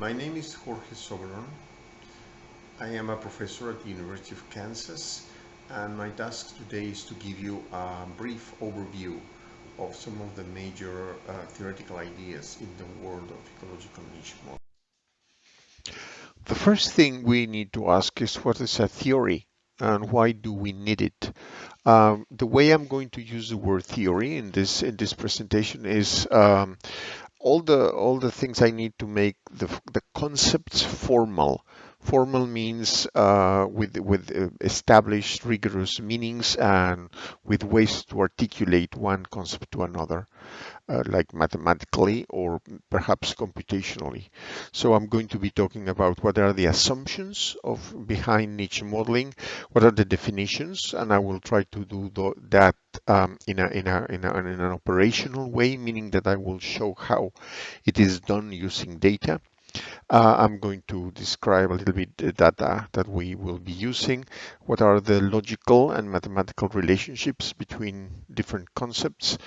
My name is Jorge Soberón. I am a professor at the University of Kansas and my task today is to give you a brief overview of some of the major uh, theoretical ideas in the world of ecological niche modeling. The first thing we need to ask is what is a theory and why do we need it? Um, the way I'm going to use the word theory in this in this presentation is um, all the all the things I need to make the the concepts formal. Formal means uh, with with uh, established rigorous meanings and with ways to articulate one concept to another uh, like mathematically or perhaps computationally. So I'm going to be talking about what are the assumptions of behind niche modeling, what are the definitions, and I will try to do that um, in, a, in, a, in, a, in an operational way, meaning that I will show how it is done using data. Uh, I'm going to describe a little bit the data that we will be using. What are the logical and mathematical relationships between different concepts?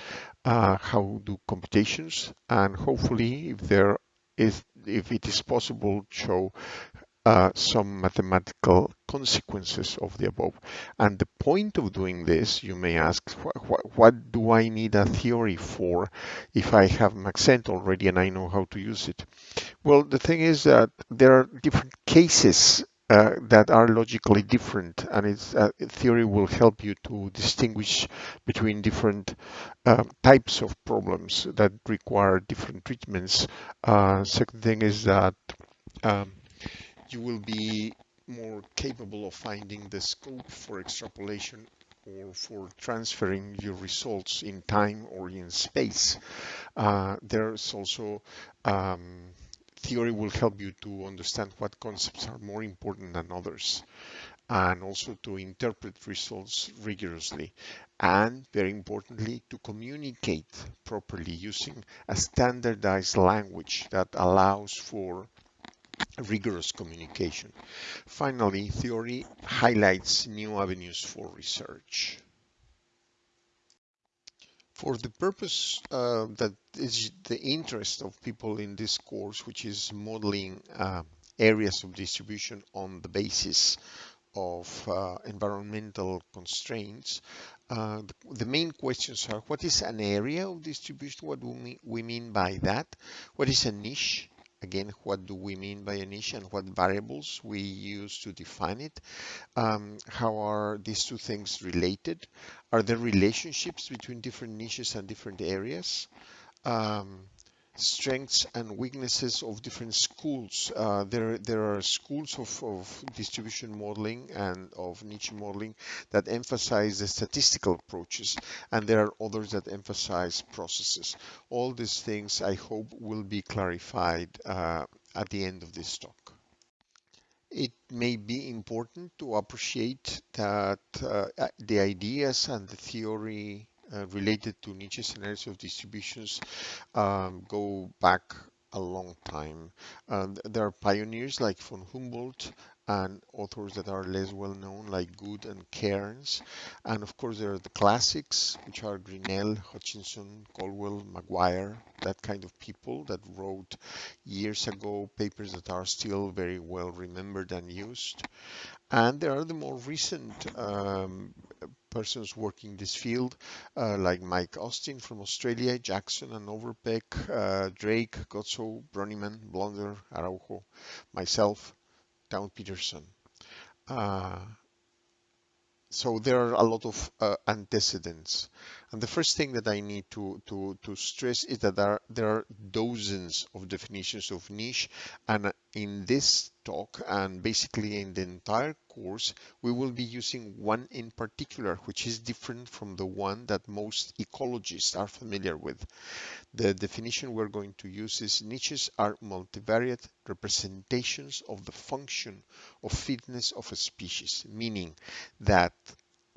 Uh, how do computations? And hopefully, if there is, if it is possible, show uh, some mathematical consequences of the above. And the point of doing this, you may ask, wh wh what do I need a theory for if I have Maxent already and I know how to use it? Well, the thing is that there are different cases uh, that are logically different and its uh, theory will help you to distinguish between different uh, types of problems that require different treatments. Uh, second thing is that um, you will be more capable of finding the scope for extrapolation or for transferring your results in time or in space. Uh, there's also um, theory will help you to understand what concepts are more important than others and also to interpret results rigorously and very importantly to communicate properly using a standardized language that allows for rigorous communication. Finally, theory highlights new avenues for research. For the purpose uh, that is the interest of people in this course, which is modeling uh, areas of distribution on the basis of uh, environmental constraints, uh, the, the, main questions are what is an area of distribution? What do we, we mean by that? What is a niche? Again, what do we mean by a niche and what variables we use to define it? Um, how are these two things related? Are there relationships between different niches and different areas? Um, strengths and weaknesses of different schools. Uh, there, there are schools of, of distribution modeling and of niche modeling that emphasize the statistical approaches, and there are others that emphasize processes. All these things, I hope, will be clarified uh, at the end of this talk. It may be important to appreciate that uh, the ideas and the theory related to niche scenarios of distributions um, go back a long time. Um, there are pioneers like von Humboldt and authors that are less well known like Good and Cairns. And of course there are the classics which are Grinnell, Hutchinson, Colwell, Maguire, that kind of people that wrote years ago papers that are still very well remembered and used. And there are the more recent um, persons working this field, uh, like Mike Austin from Australia, Jackson and Overpeck, uh, Drake, Godsoe, Broennimann, Blonder, Araujo, myself, Town Peterson. Uh, so there are a lot of uh, antecedents. And the first thing that I need to, to, to stress is that there are, there are dozens of definitions of niche. And in this talk and basically in the entire course, we will be using one in particular, which is different from the one that most ecologists are familiar with. The definition we're going to use is niches are multivariate representations of the function of fitness of a species, meaning that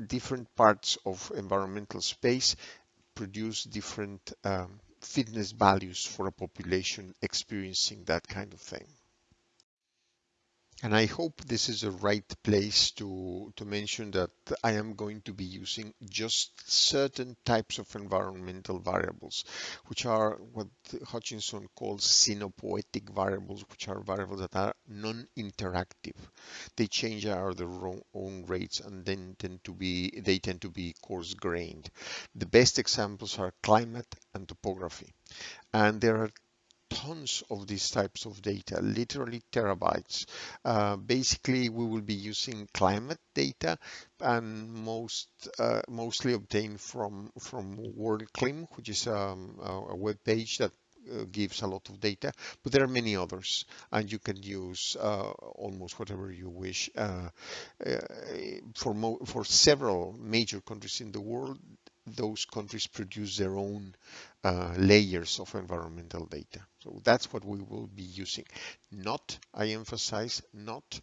different parts of environmental space produce different um, fitness values for a population experiencing that kind of thing. And I hope this is the right place to, to mention that I am going to be using just certain types of environmental variables, which are what Hutchinson calls scenopoetic variables, which are variables that are non-interactive. They change at their own rates and then tend to be they tend to be coarse-grained. The best examples are climate and topography. And there are tons of these types of data, literally terabytes. Uh, basically, we will be using climate data and most uh, mostly obtained from from WorldClim, which is um, a web page that uh, gives a lot of data, but there are many others, and you can use uh, almost whatever you wish. Uh, uh for for several major countries in the world, those countries produce their own uh, layers of environmental data. So that's what we will be using. Not, I emphasize, not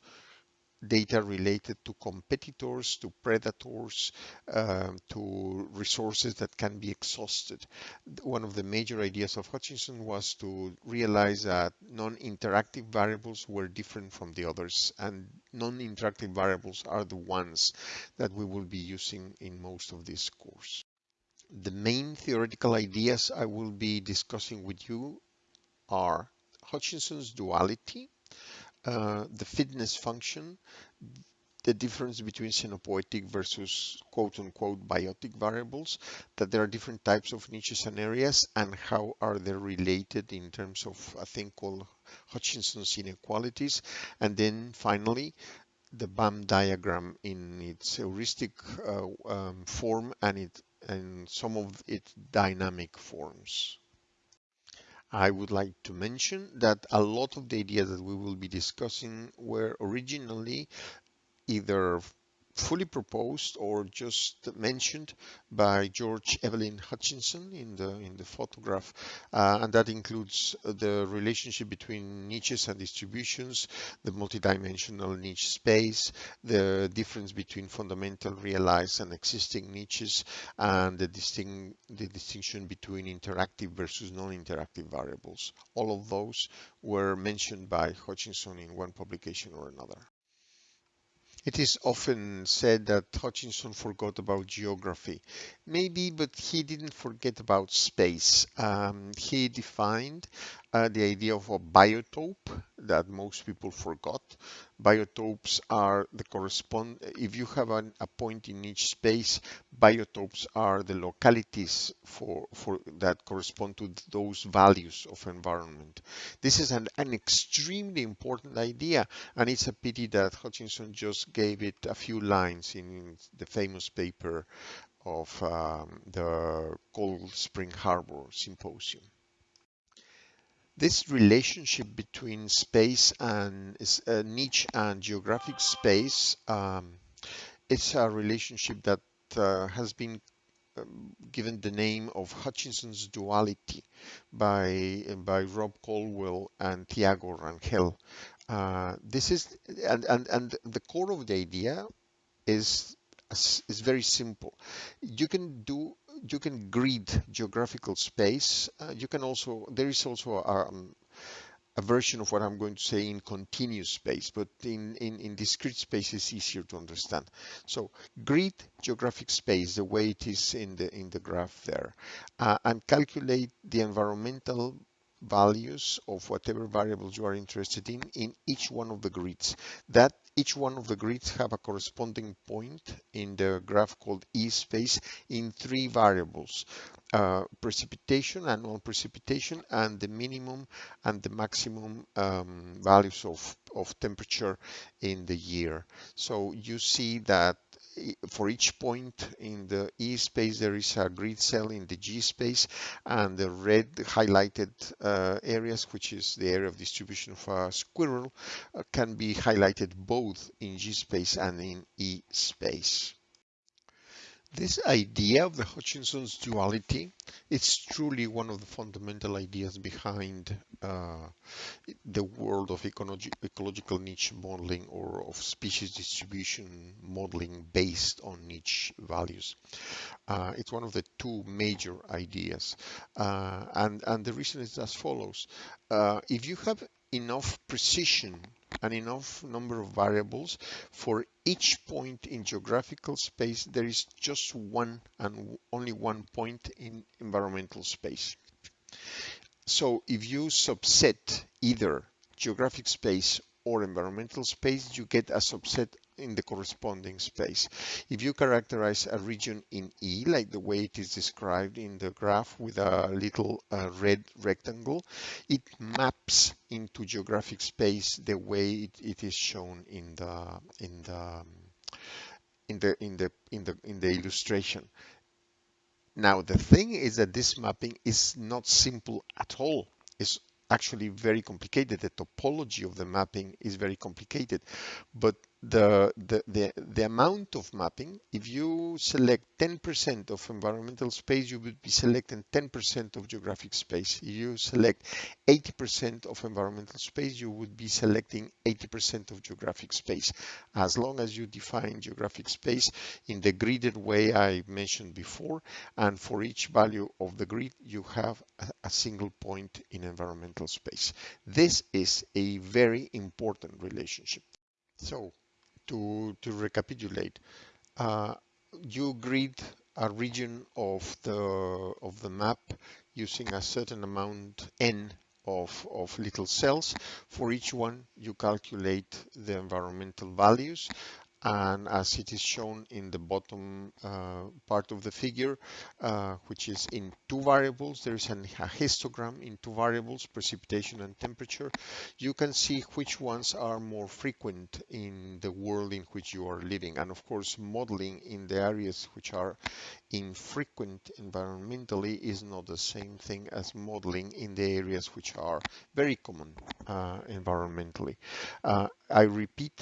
data related to competitors, to predators, um, to resources that can be exhausted. One of the major ideas of Hutchinson was to realize that non-interactive variables were different from the others, and non-interactive variables are the ones that we will be using in most of this course. The main theoretical ideas I will be discussing with you are Hutchinson's duality, uh, the fitness function, the difference between scenopoetic versus quote unquote biotic variables, that there are different types of niches and areas and how are they related in terms of a thing called Hutchinson's inequalities. And then finally, the BAM diagram in its heuristic uh, um, form and it and some of its dynamic forms. I would like to mention that a lot of the ideas that we will be discussing were originally either fully proposed or just mentioned by George Evelyn Hutchinson in the in the photograph, uh, and that includes the relationship between niches and distributions, the multidimensional niche space, the difference between fundamental realized and existing niches, and the distinct the distinction between interactive versus non-interactive variables. All of those were mentioned by Hutchinson in one publication or another. It is often said that Hutchinson forgot about geography. Maybe, but he didn't forget about space. Um, he defined uh, the idea of a biotope that most people forgot. Biotopes are the correspond, if you have an, a point in each space, biotopes are the localities for, for that correspond to those values of environment. This is an, an extremely important idea, and it's a pity that Hutchinson just gave it a few lines in the famous paper of um, the Cold Spring Harbor Symposium. This relationship between space and uh, niche and geographic space um, is a relationship that uh, has been um, given the name of Hutchinson's duality by by Rob Colwell and Thiago Rangel. Uh, this is and, and and the core of the idea is is very simple. You can do you can grid geographical space. Uh, you can also there is also a, um, a version of what I'm going to say in continuous space, but in, in, in discrete space is easier to understand. So grid geographic space, the way it is in the in the graph there, uh, and calculate the environmental values of whatever variables you are interested in in each one of the grids. That each one of the grids have a corresponding point in the graph called E space in three variables, uh, precipitation, annual precipitation, and the minimum and the maximum um, values of, of temperature in the year. So you see that for each point in the E space, there is a grid cell in the G space, and the red highlighted uh, areas, which is the area of distribution of a squirrel, uh, can be highlighted both in G space and in E space. This idea of the Hutchinson's duality is truly one of the fundamental ideas behind uh, the world of ecological niche modeling or of species distribution modeling based on niche values. Uh, it's one of the two major ideas. Uh, and, and the reason is as follows. Uh, if you have enough precision an enough number of variables for each point in geographical space there is just one and only one point in environmental space. So if you subset either geographic space or environmental space you get a subset in the corresponding space. If you characterize a region in E, like the way it is described in the graph with a little uh, red rectangle, it maps into geographic space the way it, it is shown in the in the in the in the in the in the illustration. Now the thing is that this mapping is not simple at all. It's actually very complicated. The topology of the mapping is very complicated, but the, the, the, the amount of mapping, if you select 10% of environmental space, you would be selecting 10% of geographic space. If you select 80% of environmental space, you would be selecting 80% of geographic space. As long as you define geographic space in the gridded way I mentioned before, and for each value of the grid, you have a, a single point in environmental space. This is a very important relationship. So to, to recapitulate, uh, you grid a region of the of the map using a certain amount n of, of little cells. For each one, you calculate the environmental values and as it is shown in the bottom uh, part of the figure, uh, which is in two variables, there is an, a histogram in two variables, precipitation and temperature. You can see which ones are more frequent in the world in which you are living. And of course, modeling in the areas which are infrequent environmentally is not the same thing as modeling in the areas which are very common uh, environmentally. Uh, I repeat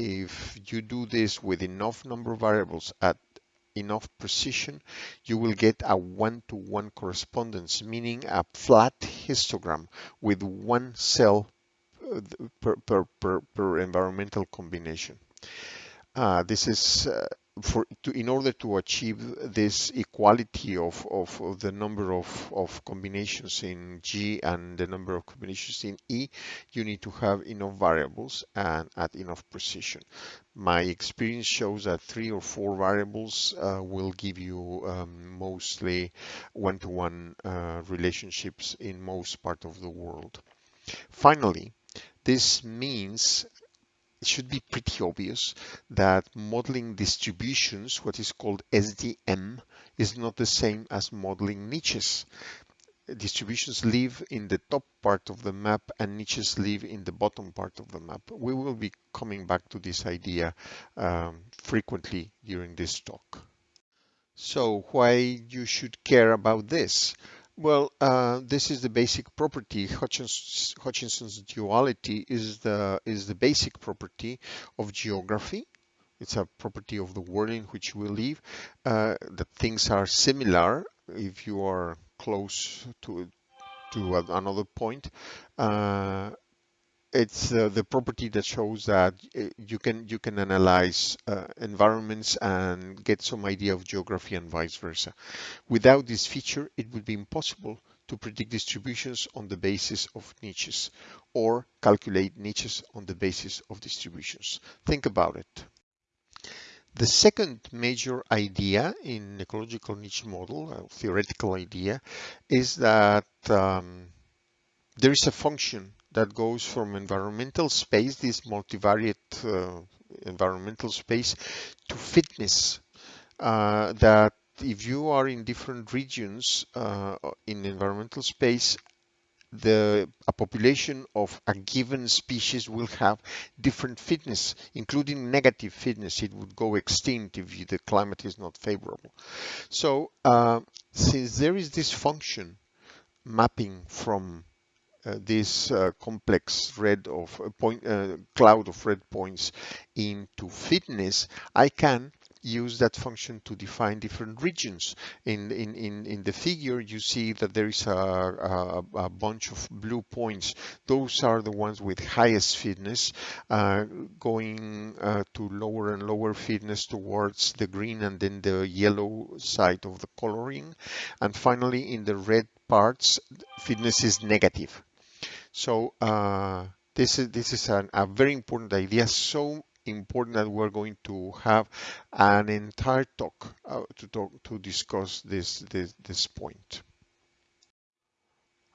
if you do this with enough number of variables at enough precision, you will get a one-to-one -one correspondence, meaning a flat histogram with one cell uh, per, per, per, per environmental combination. Uh, this is uh, for to, in order to achieve this equality of, of, of, the number of, of combinations in G and the number of combinations in E, you need to have enough variables and at enough precision. My experience shows that three or four variables uh, will give you um, mostly one-to-one -one, uh, relationships in most part of the world. Finally, this means it should be pretty obvious that modeling distributions, what is called SDM, is not the same as modeling niches. Distributions live in the top part of the map and niches live in the bottom part of the map. We will be coming back to this idea um, frequently during this talk. So why you should care about this? Well, uh, this is the basic property. Hutchins, Hutchinson's duality is the is the basic property of geography. It's a property of the world in which we live. Uh, that things are similar if you are close to to another point. Uh, it's uh, the property that shows that uh, you can you can analyze uh, environments and get some idea of geography and vice versa. Without this feature, it would be impossible to predict distributions on the basis of niches or calculate niches on the basis of distributions. Think about it. The second major idea in ecological niche model, a theoretical idea, is that um, there is a function that goes from environmental space, this multivariate uh, environmental space, to fitness. Uh, that if you are in different regions uh, in environmental space, the a population of a given species will have different fitness, including negative fitness. It would go extinct if the climate is not favorable. So uh, since there is this function mapping from uh, this uh, complex red of uh, point uh, cloud of red points into fitness, I can use that function to define different regions. In, in, in, in the figure, you see that there is a, a, a bunch of blue points. Those are the ones with highest fitness, uh, going uh, to lower and lower fitness towards the green and then the yellow side of the coloring. And finally, in the red parts, fitness is negative. So uh, This is this is an, a very important idea. So important that we're going to have an entire talk uh, to talk to discuss this this this point.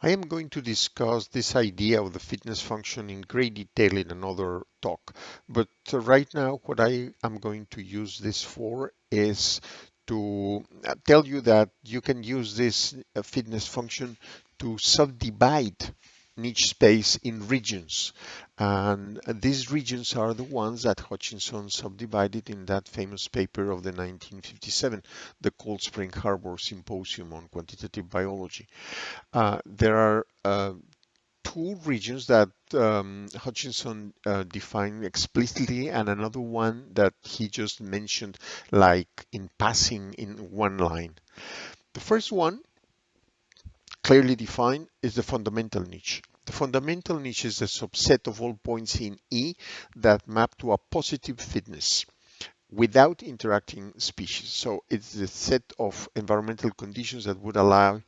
I am going to discuss this idea of the fitness function in great detail in another talk, but right now what I am going to use this for is to uh, tell you that you can use this uh, fitness function to subdivide niche space in regions. And these regions are the ones that Hutchinson subdivided in that famous paper of the 1957, the Cold Spring Harbor Symposium on Quantitative Biology. Uh, there are uh, two regions that um, Hutchinson uh, defined explicitly and another one that he just mentioned like in passing in one line. The first one clearly defined is the fundamental niche. The fundamental niche is a subset of all points in E that map to a positive fitness without interacting species. So it's the set of environmental conditions that would allow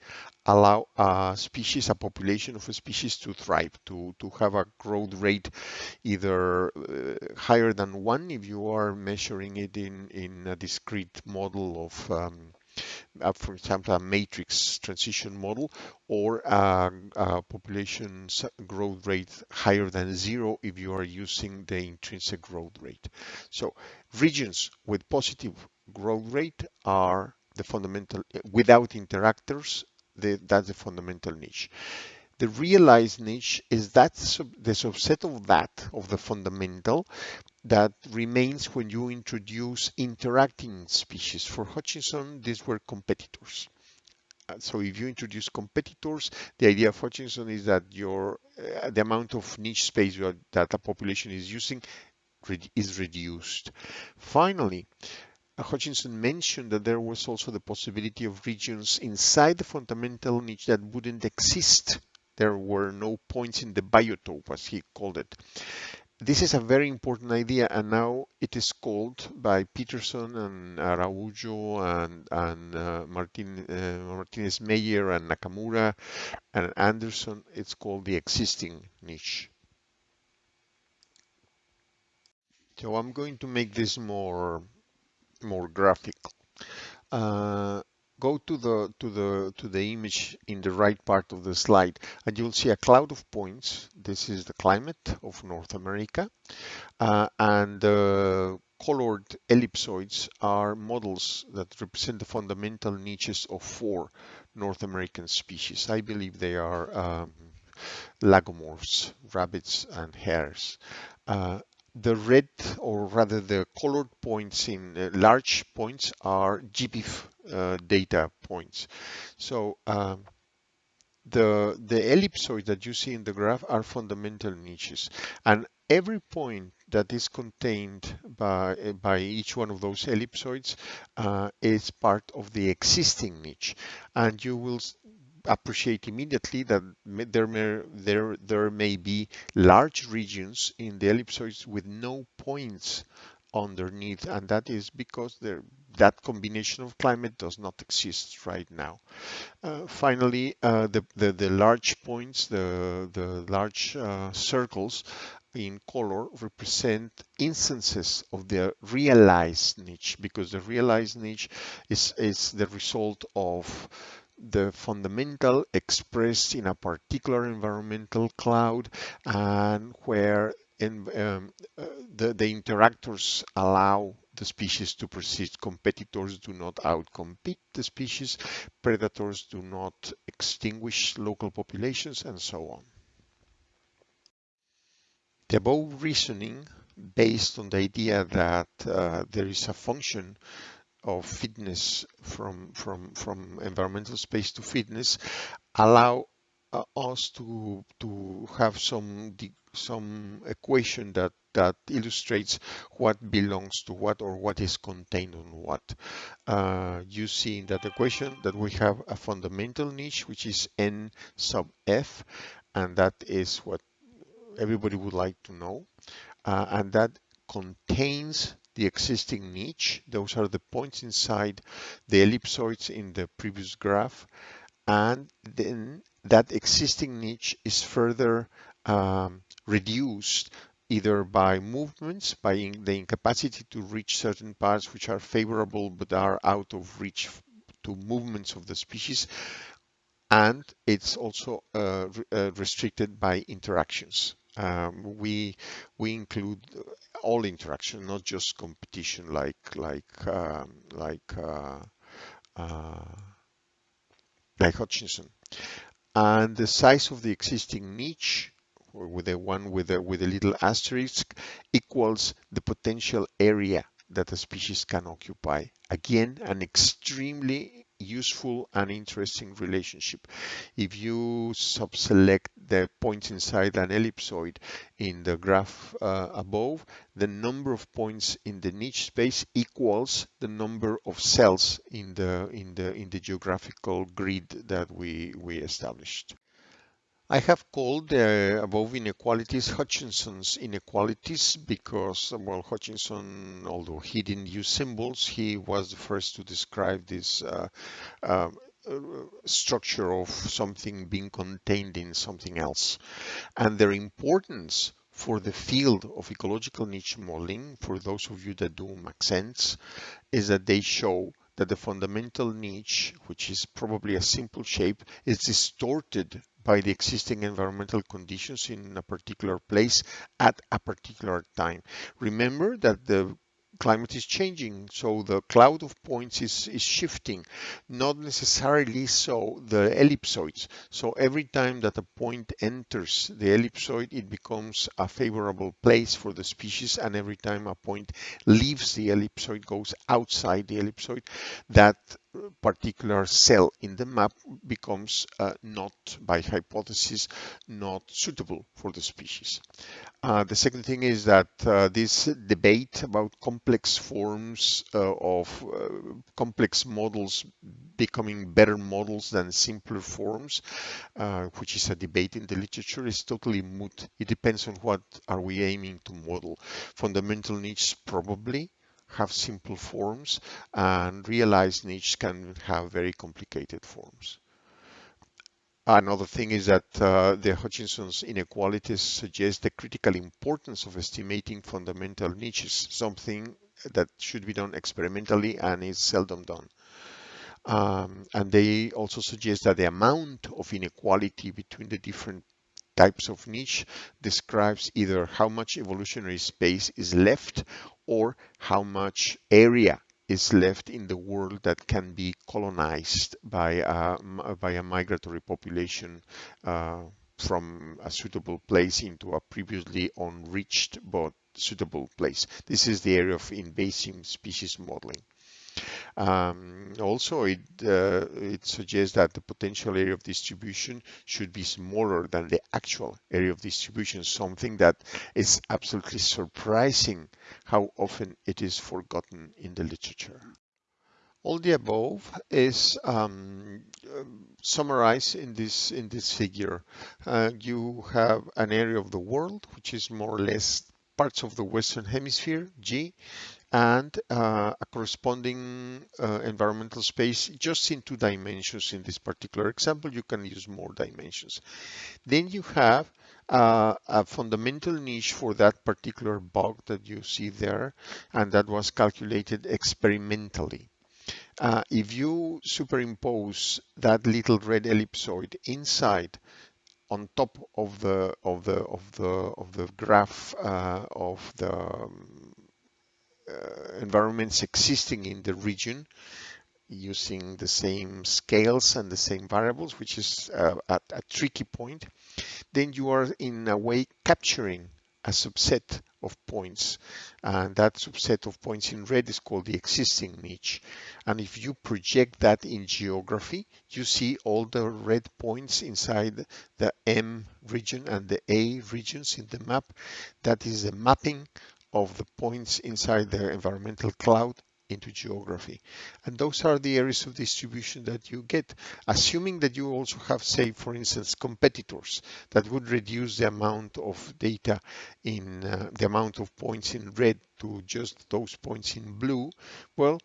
allow a species, a population of a species to thrive, to, to have a growth rate either uh, higher than one if you are measuring it in, in a discrete model of um, uh, for example, a matrix transition model or a, a, population growth rate higher than zero if you are using the intrinsic growth rate. So regions with positive growth rate are the fundamental, without interactors, the, that's the fundamental niche. The realized niche is that sub, the subset of that, of the fundamental, that remains when you introduce interacting species. For Hutchinson, these were competitors. So if you introduce competitors, the idea of Hutchinson is that your uh, the amount of niche space that a population is using is reduced. Finally, Hutchinson mentioned that there was also the possibility of regions inside the fundamental niche that wouldn't exist. There were no points in the biotope, as he called it this is a very important idea and now it is called by Peterson and Araujo and, and uh, Martin, uh, Martinez Meyer and Nakamura and Anderson, it's called the existing niche. So I'm going to make this more, more graphical. Uh, go to the to the to the image in the right part of the slide and you'll see a cloud of points. This is the climate of North America. Uh, and the colored ellipsoids are models that represent the fundamental niches of four North American species. I believe they are um, lagomorphs rabbits and hares. Uh, the red or rather the colored points in uh, large points are GBIF uh, data points. So um, the the ellipsoids that you see in the graph are fundamental niches. And every point that is contained by by each one of those ellipsoids uh, is part of the existing niche. And you will appreciate immediately that there may, there, there may be large regions in the ellipsoids with no points underneath, and that is because there, that combination of climate does not exist right now. Uh, finally, uh, the, the, the, large points, the, the large uh, circles in color represent instances of the realized niche because the realized niche is, is the result of the fundamental expressed in a particular environmental cloud and where in, um, uh, the, the interactors allow the species to persist. Competitors do not outcompete the species, predators do not extinguish local populations, and so on. The above reasoning, based on the idea that uh, there is a function of fitness from from from environmental space to fitness allow uh, us to to have some some equation that that illustrates what belongs to what or what is contained on what. Uh, you see in that equation that we have a fundamental niche which is n sub f and that is what everybody would like to know uh, and that contains the existing niche. Those are the points inside the ellipsoids in the previous graph. And then that existing niche is further um, reduced either by movements, by in the incapacity to reach certain parts which are favorable but are out of reach to movements of the species, and it's also uh, re uh, restricted by interactions. Um, we we include all interaction, not just competition, like like um, like uh, uh like Hutchinson. And the size of the existing niche with the one with a, with a little asterisk equals the potential area that a species can occupy. Again, an extremely useful and interesting relationship. If you subselect the points inside an ellipsoid in the graph uh, above, the number of points in the niche space equals the number of cells in the in the in the geographical grid that we we established. I have called the above inequalities Hutchinson's inequalities because, well, Hutchinson, although he didn't use symbols, he was the first to describe this uh, uh, structure of something being contained in something else. And their importance for the field of ecological niche modeling, for those of you that do Maxents, is that they show that the fundamental niche, which is probably a simple shape, is distorted by the existing environmental conditions in a particular place at a particular time. Remember that the climate is changing, so the cloud of points is, is shifting, not necessarily so the ellipsoids. So every time that a point enters the ellipsoid, it becomes a favorable place for the species, and every time a point leaves the ellipsoid, goes outside the ellipsoid, that particular cell in the map becomes uh, not, by hypothesis, not suitable for the species. Uh, the second thing is that uh, this debate about complex forms uh, of uh, complex models becoming better models than simpler forms, uh, which is a debate in the literature, is totally moot. It depends on what are we aiming to model. Fundamental niches probably, have simple forms and realized niches can have very complicated forms. Another thing is that uh, the Hutchinson's inequalities suggest the critical importance of estimating fundamental niches, something that should be done experimentally and is seldom done. Um, and they also suggest that the amount of inequality between the different types of niche describes either how much evolutionary space is left or how much area is left in the world that can be colonized by a, by a migratory population uh, from a suitable place into a previously unreached but suitable place. This is the area of invasive species modeling. Um, also, it, uh, it suggests that the potential area of distribution should be smaller than the actual area of distribution, something that is absolutely surprising how often it is forgotten in the literature. All the above is um, summarized in this in this figure. Uh, you have an area of the world which is more or less parts of the Western Hemisphere, G, and uh, a corresponding uh, environmental space just in two dimensions in this particular example. You can use more dimensions. Then you have uh, a fundamental niche for that particular bug that you see there, and that was calculated experimentally. Uh, if you superimpose that little red ellipsoid inside on top of the of the of the of the graph uh, of the um, environments existing in the region using the same scales and the same variables, which is uh, at a tricky point, then you are in a way capturing a subset of points. And that subset of points in red is called the existing niche. And if you project that in geography, you see all the red points inside the M region and the A regions in the map. That is the mapping of the points inside the environmental cloud into geography. And those are the areas of distribution that you get, assuming that you also have, say, for instance, competitors that would reduce the amount of data in uh, the amount of points in red to just those points in blue. Well,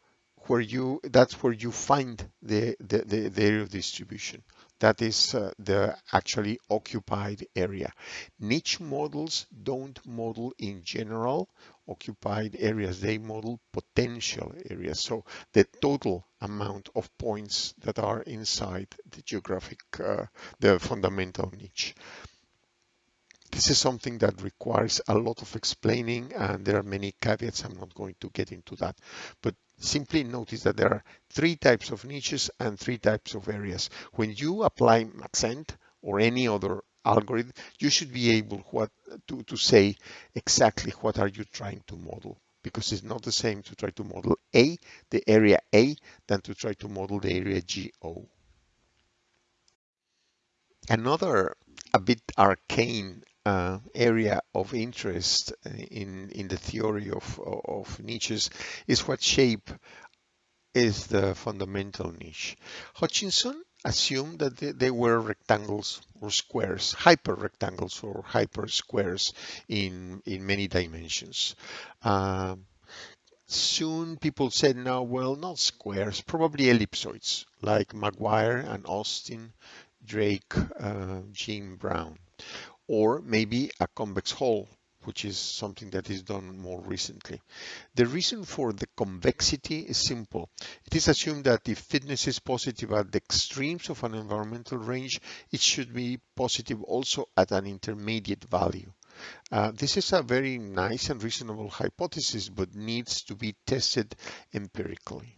where you that's where you find the the, the, the area of distribution that is uh, the actually occupied area. Niche models don't model in general occupied areas. They model potential areas. So the total amount of points that are inside the geographic uh, the fundamental niche. This is something that requires a lot of explaining and there are many caveats. I'm not going to get into that, but simply notice that there are three types of niches and three types of areas. When you apply Maxent or any other algorithm, you should be able what, to, to say exactly what are you trying to model because it's not the same to try to model A, the area A, than to try to model the area GO. Another a bit arcane uh, area of interest in in the theory of of niches is what shape is the fundamental niche. Hutchinson assumed that they, they were rectangles or squares, hyper rectangles or hyper squares in in many dimensions. Um, soon people said now well not squares probably ellipsoids like Maguire and Austin Drake uh, Jim Brown or maybe a convex hull, which is something that is done more recently. The reason for the convexity is simple. It is assumed that if fitness is positive at the extremes of an environmental range, it should be positive also at an intermediate value. Uh, this is a very nice and reasonable hypothesis, but needs to be tested empirically.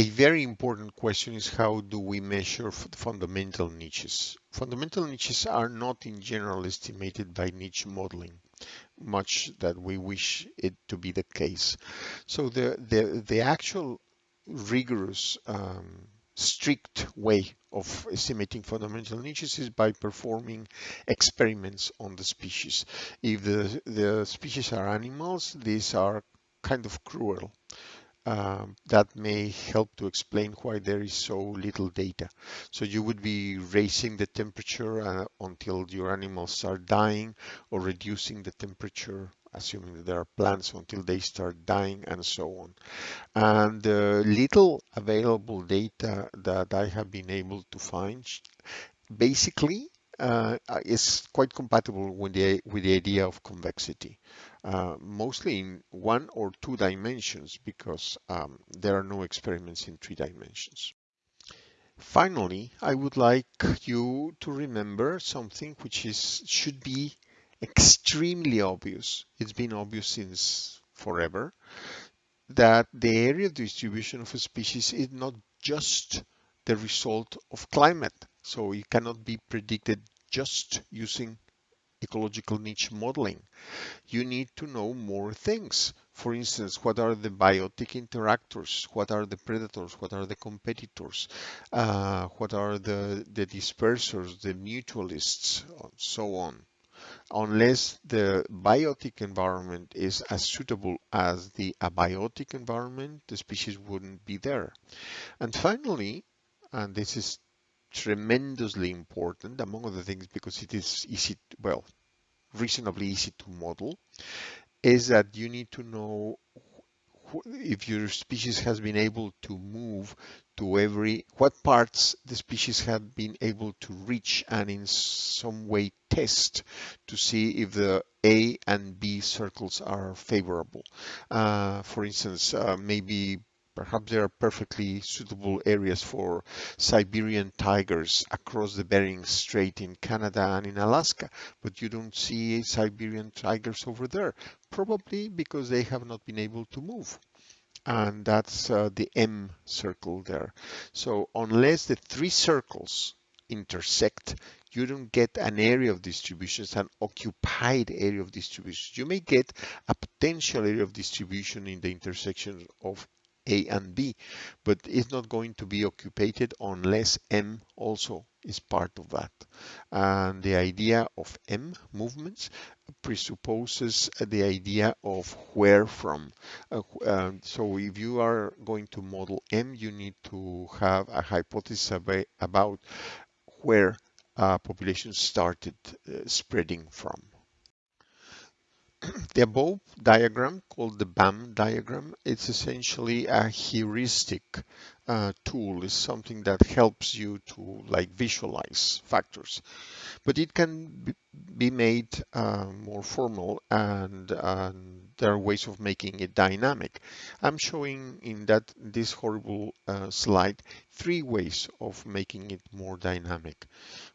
A very important question is how do we measure fundamental niches? Fundamental niches are not in general estimated by niche modeling, much that we wish it to be the case. So the, the, the actual rigorous um, strict way of estimating fundamental niches is by performing experiments on the species. If the, the species are animals, these are kind of cruel um, that may help to explain why there is so little data. So you would be raising the temperature uh, until your animals start dying or reducing the temperature assuming that there are plants until they start dying and so on. And the little available data that I have been able to find basically uh, is quite compatible with the, with the idea of convexity uh, mostly in one or two dimensions because um, there are no experiments in three dimensions. Finally, I would like you to remember something which is should be extremely obvious. It's been obvious since forever that the area distribution of a species is not just the result of climate. So it cannot be predicted just using ecological niche modeling. You need to know more things. For instance, what are the biotic interactors? What are the predators? What are the competitors? Uh, what are the, the dispersers, the mutualists, and so on. Unless the biotic environment is as suitable as the abiotic environment, the species wouldn't be there. And finally, and this is tremendously important, among other things, because it is easy, well, reasonably easy to model, is that you need to know if your species has been able to move to every, what parts the species have been able to reach and in some way test to see if the A and B circles are favorable. Uh, for instance, uh, maybe Perhaps there are perfectly suitable areas for Siberian tigers across the Bering Strait in Canada and in Alaska, but you don't see Siberian tigers over there, probably because they have not been able to move. And that's uh, the M circle there. So unless the three circles intersect, you don't get an area of distribution, it's an occupied area of distribution. You may get a potential area of distribution in the intersection of a and B, but it's not going to be occupied unless M also is part of that. And the idea of M movements presupposes the idea of where from. Uh, uh, so if you are going to model M, you need to have a hypothesis about where uh, started spreading from. the above diagram called the BAM diagram, it's essentially a heuristic uh, tool. It's something that helps you to like visualize factors, but it can be made uh, more formal and, there are ways of making it dynamic. I'm showing in that this horrible uh, slide three ways of making it more dynamic.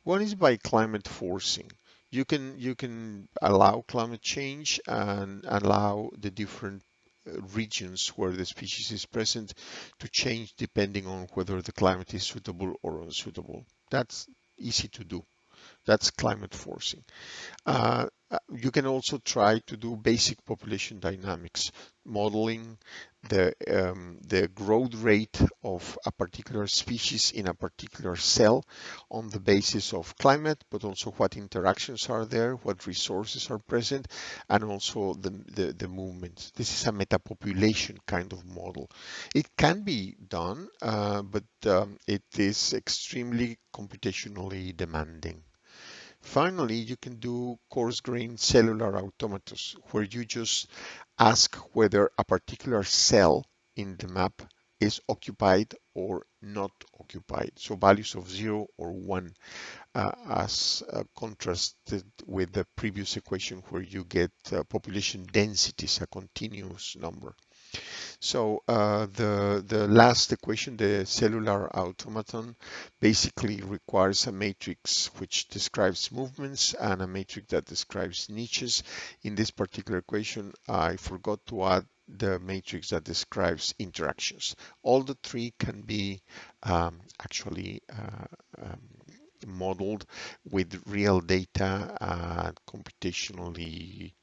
One is by climate forcing you can you can allow climate change and allow the different uh, regions where the species is present to change depending on whether the climate is suitable or unsuitable. That's easy to do. That's climate forcing. Uh, you can also try to do basic population dynamics, modeling the, um, the growth rate of a particular species in a particular cell on the basis of climate, but also what interactions are there, what resources are present, and also the, the, the movements. This is a metapopulation kind of model. It can be done, uh, but um, it is extremely computationally demanding. Finally, you can do coarse-grained cellular automatas, where you just ask whether a particular cell in the map is occupied or not occupied. So values of zero or one uh, as uh, contrasted with the previous equation where you get uh, population densities, a continuous number. So uh, the, the last equation, the cellular automaton, basically requires a matrix which describes movements and a matrix that describes niches. In this particular equation, I forgot to add the matrix that describes interactions. All the three can be um, actually uh, um, modeled with real data and computationally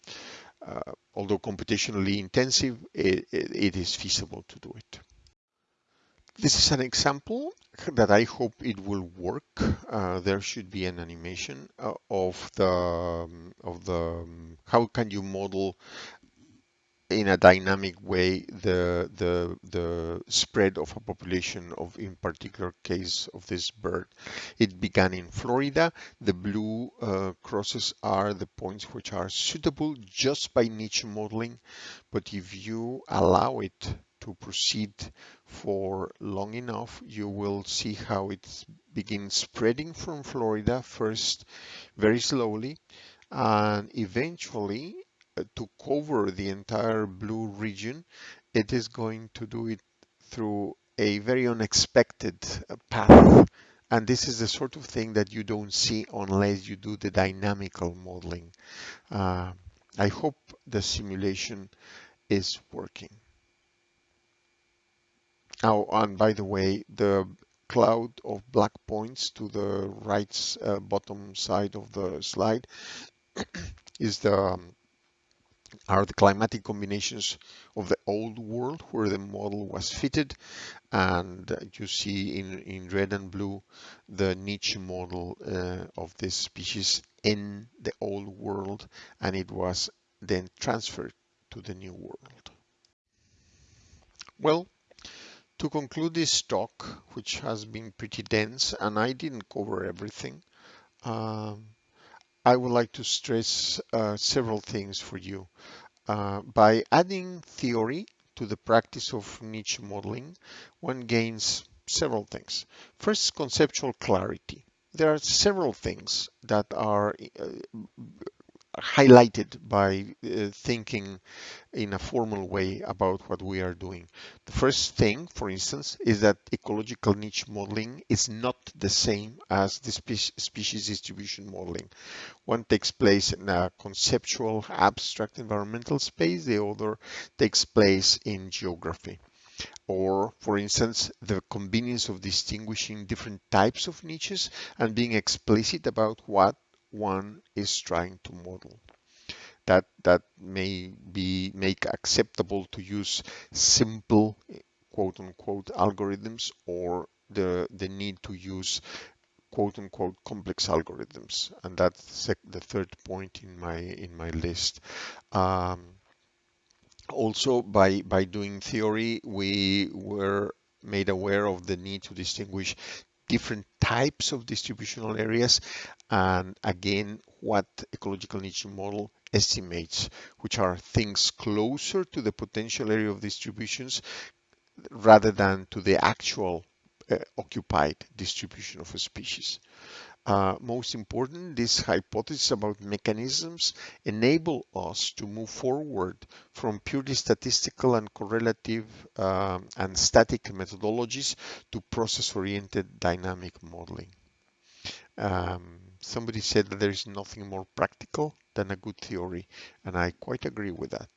uh, although computationally intensive, it, it is feasible to do it. This is an example that I hope it will work. Uh, there should be an animation uh, of the um, of the um, how can you model in a dynamic way the the the spread of a population of in particular case of this bird. It began in Florida. The blue uh, crosses are the points which are suitable just by niche modeling but if you allow it to proceed for long enough you will see how it begins spreading from Florida first very slowly and eventually to cover the entire blue region, it is going to do it through a very unexpected uh, path. And this is the sort of thing that you don't see unless you do the dynamical modeling. Uh, I hope the simulation is working. Oh, and by the way, the cloud of black points to the right uh, bottom side of the slide is the um, are the climatic combinations of the old world where the model was fitted and you see in, in red and blue the niche model uh, of this species in the old world and it was then transferred to the new world. Well, to conclude this talk, which has been pretty dense and I didn't cover everything, um, I would like to stress uh, several things for you. Uh, by adding theory to the practice of niche modeling, one gains several things. First, conceptual clarity. There are several things that are uh, highlighted by uh, thinking in a formal way about what we are doing. The first thing, for instance, is that ecological niche modeling is not the same as the spe species distribution modeling. One takes place in a conceptual, abstract environmental space, the other takes place in geography or for instance the convenience of distinguishing different types of niches and being explicit about what one is trying to model. That, that may be make acceptable to use simple quote unquote algorithms or the, the need to use quote unquote complex algorithms. And that's the third point in my in my list. Um, also by by doing theory we were made aware of the need to distinguish different types of distributional areas and again what ecological niche model estimates, which are things closer to the potential area of distributions rather than to the actual uh, occupied distribution of a species. Uh, most important, this hypothesis about mechanisms enable us to move forward from purely statistical and correlative um, and static methodologies to process-oriented dynamic modeling. Um, somebody said that there is nothing more practical than a good theory, and I quite agree with that.